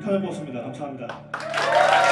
불타는 버스입니다. 감사합니다.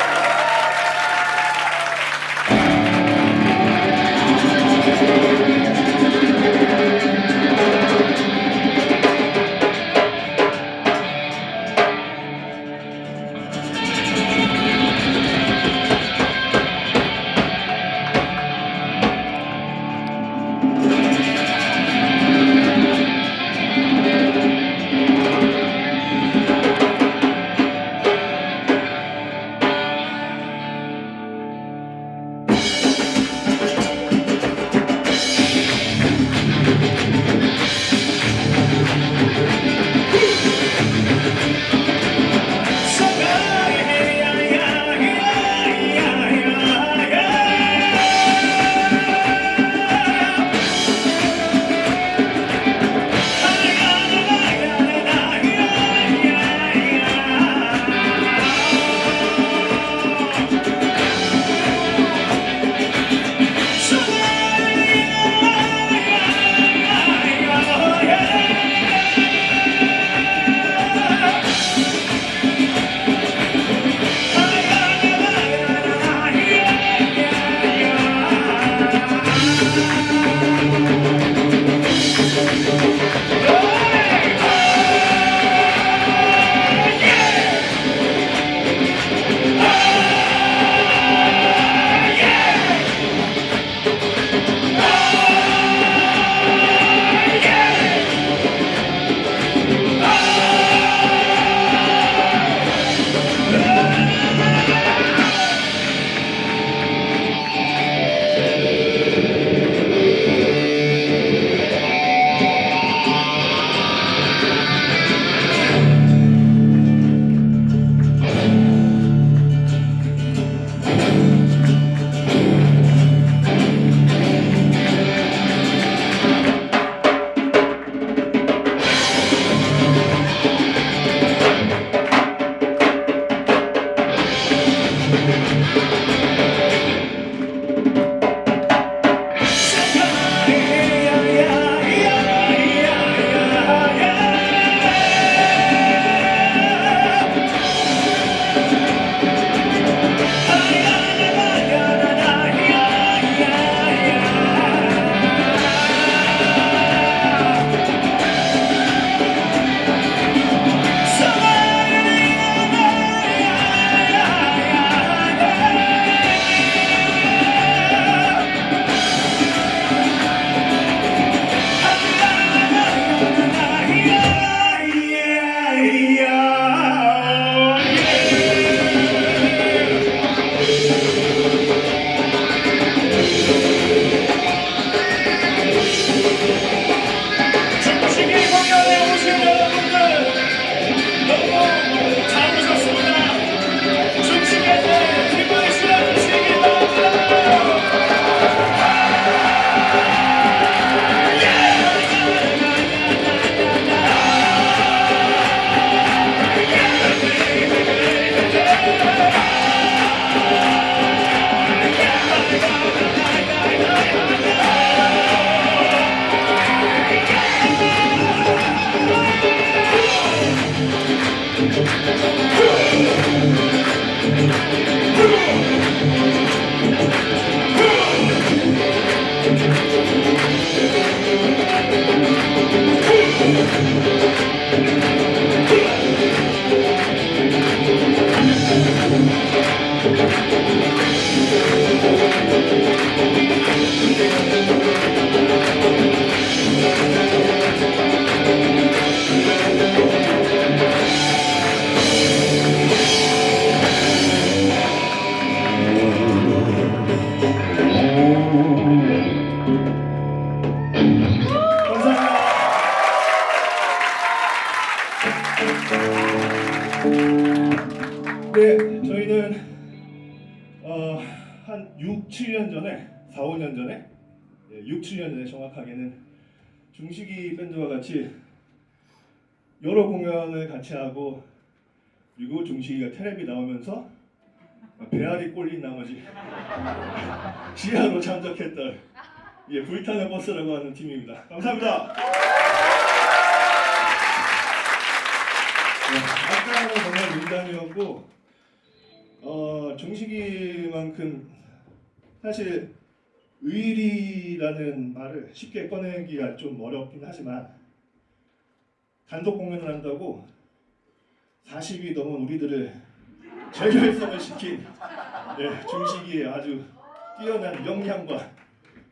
중 어, 한 6, 7년 전에, 4, 5년 전에, 예, 6, 7년 전에 정확하게는 중식이 밴드와 같이 여러 공연을 같이 하고 그리고 중식이가 텔레비 나오면서 배알이 꼴린 나머지 지하로 참석했던 예, 불타는 버스라고 하는 팀입니다. 감사합니다. 네, 아까는 정말 부담이었고 어, 중식이만큼 사실 의리라는 말을 쉽게 꺼내기가 좀 어렵긴 하지만 단독 공연을 한다고 40이 넘은 우리들을 재결성을 시킨 예, 중식이의 아주 뛰어난 역량과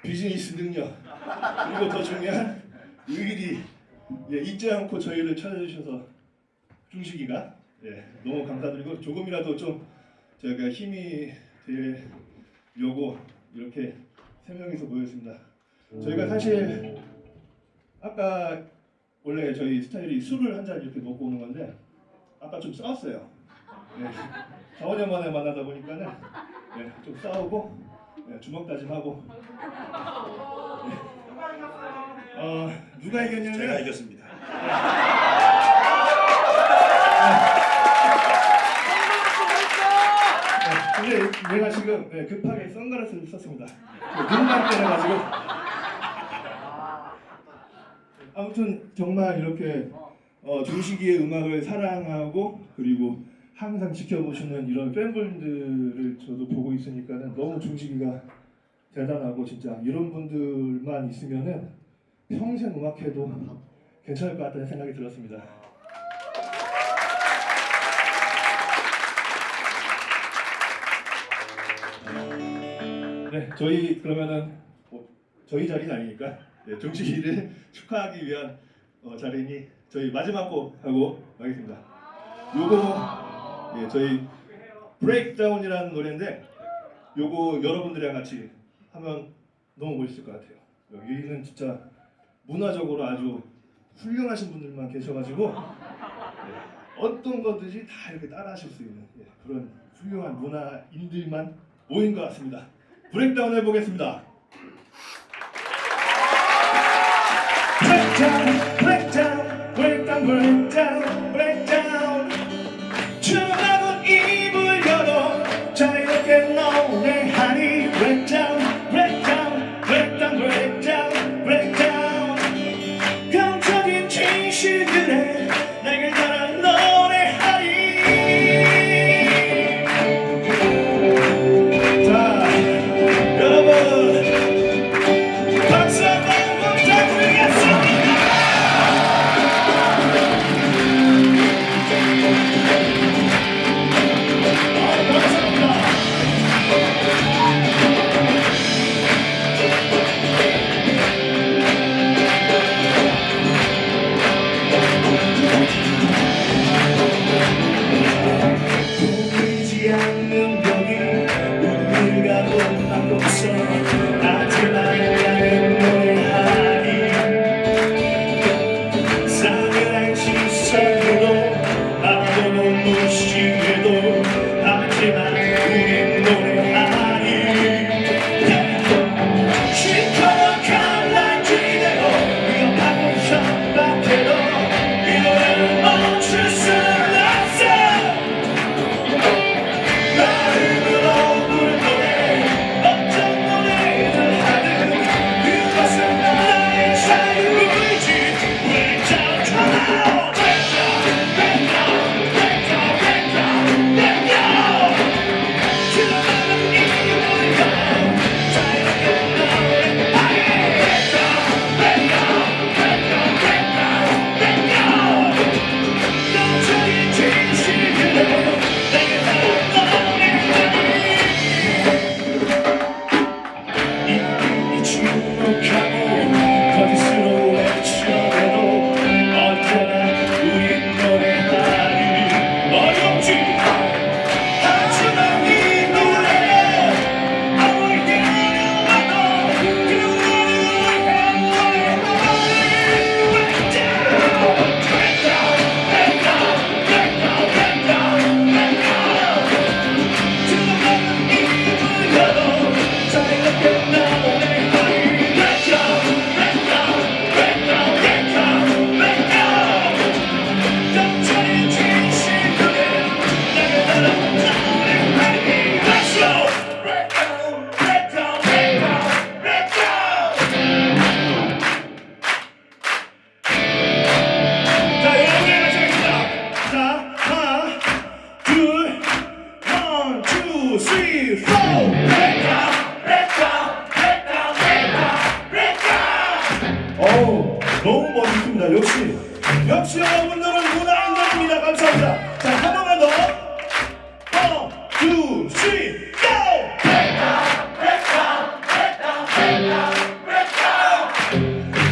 비즈니스 능력 그리고 더 중요한 의리 예, 잊지 않고 저희를 찾아주셔서 중식이가 예, 너무 감사드리고 조금이라도 좀 저희가 힘이 되려고 이렇게 세 명이서 모였습니다. 저희가 사실 아까 원래 저희 스타일이 술을 한 잔 이렇게 먹고 오는 건데 아까 좀 싸웠어요. 예, 4, 5년 만에 만나다 보니까는 예, 좀 싸우고 예, 주먹 다짐하고 예. 어, 누가 이겼냐면 제가 이겼습니다. 네, 내가 지금 네, 급하게 선글라스를 썼습니다. 눈만 때려가지고. 아무튼 정말 이렇게 어, 중식이의 음악을 사랑하고 그리고 항상 지켜보시는 이런 팬분들을 저도 보고 있으니까는 너무 중식이가 대단하고 진짜 이런 분들만 있으면은 평생 음악해도 괜찮을 것 같다는 생각이 들었습니다. 네, 저희 그러면은 뭐, 저희 자리는 아니니까 네, 중식이를 축하하기 위한 어, 자리니 저희 마지막 곡 하고 가겠습니다. 요거 예, 저희 Breakdown이라는 노래인데 요거 여러분들이랑 같이 하면 너무 멋있을 것 같아요. 여기는 진짜 문화적으로 아주 훌륭하신 분들만 계셔가지고 예, 어떤 거든지 다 이렇게 따라 하실 수 있는 예, 그런 훌륭한 문화인들만 모인 것 같습니다. Breakdown 해보겠습니다. Breakdown, breakdown, breakdown, breakdown,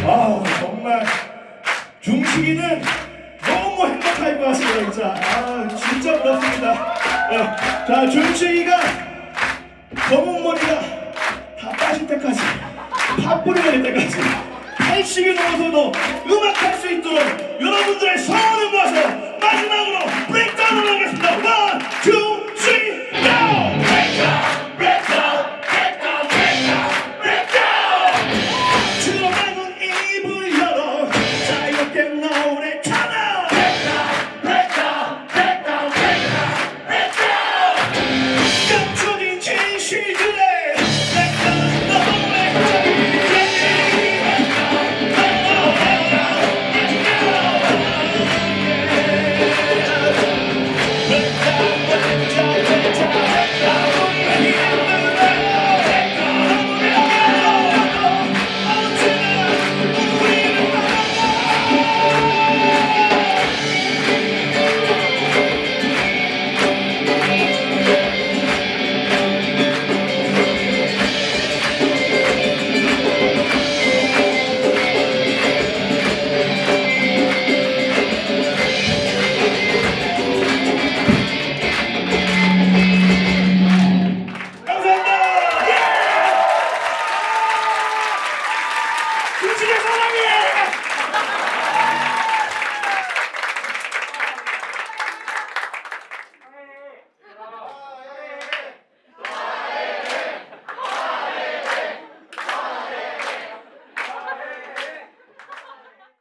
아우 정말 네, 자 준식이가 검은머리가 다 빠질 때까지 밥뿌리가 될 때까지 80이 넘어서도 음악할 수 있도록 여러분들의 성원을 모아서 마지막으로 브레이크다운을 하겠습니다. 1, 2, Yeah.